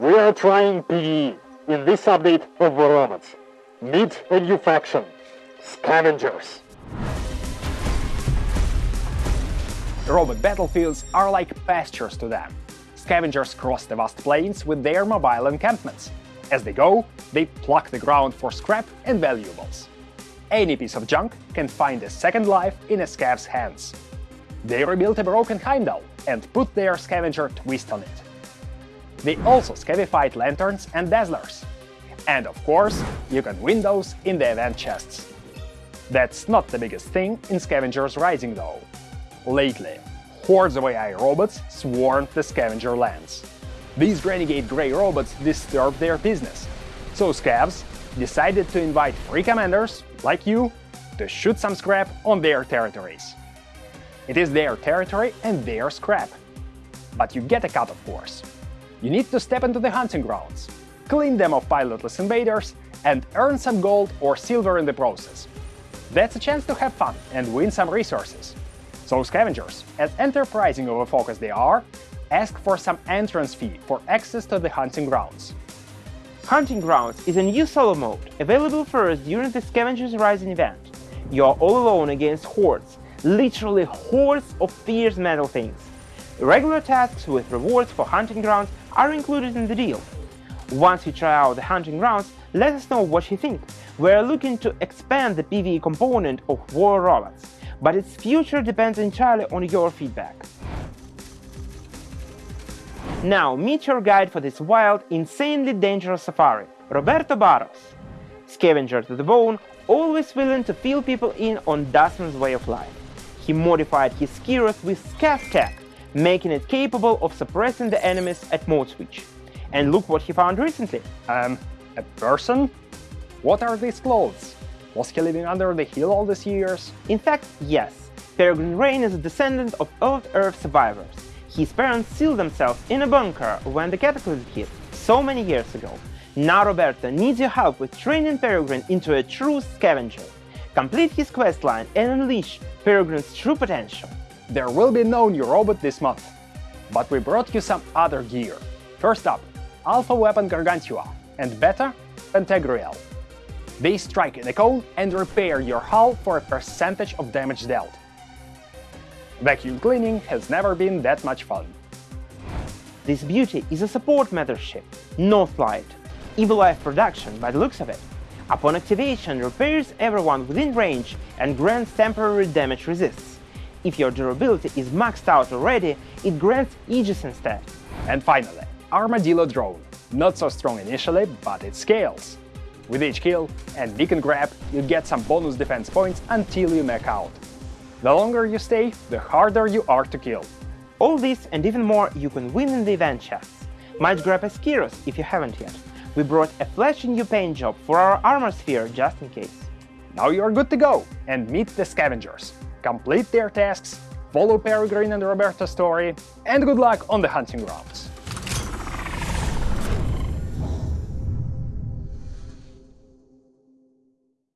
We are trying PvE in this update of Robots. Meet a new faction, Scavengers. Robot battlefields are like pastures to them. Scavengers cross the vast plains with their mobile encampments. As they go, they pluck the ground for scrap and valuables. Any piece of junk can find a second life in a scav's hands. They rebuilt a broken Heimdall and put their scavenger twist on it. They also scavified lanterns and dazzlers. And of course, you can win those in the event chests. That's not the biggest thing in Scavengers Rising though. Lately, hordes of AI robots swarmed the scavenger lands. These renegade grey robots disturbed their business, so scavs decided to invite free commanders, like you, to shoot some scrap on their territories. It is their territory and their scrap. But you get a cut, of course. You need to step into the hunting grounds, clean them of pilotless invaders, and earn some gold or silver in the process. That's a chance to have fun and win some resources. So scavengers, as enterprising of a focus they are, ask for some entrance fee for access to the hunting grounds. Hunting Grounds is a new solo mode, available first during the Scavengers Rising event. You are all alone against hordes, literally hordes of fierce metal things. Regular tasks with rewards for Hunting Grounds are included in the deal. Once you try out the Hunting Grounds, let us know what you think. We are looking to expand the PvE component of War Robots, but its future depends entirely on your feedback. Now meet your guide for this wild, insanely dangerous safari, Roberto Barros. Scavenger to the bone, always willing to fill people in on Dustman's way of life. He modified his Skiros with scav tech, making it capable of suppressing the enemies at mode switch. And look what he found recently. Um, a person? What are these clothes? Was he living under the hill all these years? In fact, yes. Peregrine Rain is a descendant of old Earth survivors. His parents sealed themselves in a bunker when the cataclysm hit, so many years ago. Now Roberto needs your help with training Peregrine into a true scavenger. Complete his questline and unleash Peregrine's true potential. There will be no new robot this month, but we brought you some other gear. First up, Alpha Weapon Gargantua, and Beta Pantagruel. They strike in a cone and repair your hull for a percentage of damage dealt. Vacuum cleaning has never been that much fun. This beauty is a support mothership, Northlight, Evil Life production by the looks of it. Upon activation, repairs everyone within range and grants temporary damage resists. If your durability is maxed out already, it grants Aegis instead. And finally, Armadillo Drone. Not so strong initially, but it scales. With each kill and beacon grab, you get some bonus defense points until you max out. The longer you stay, the harder you are to kill. All this and even more you can win in the event chests. Might grab a Skiros if you haven't yet. We brought a flashy new paint job for our armor sphere just in case. Now you're good to go and meet the scavengers. Complete their tasks, follow Peregrine and Roberto's story, and good luck on the hunting ground.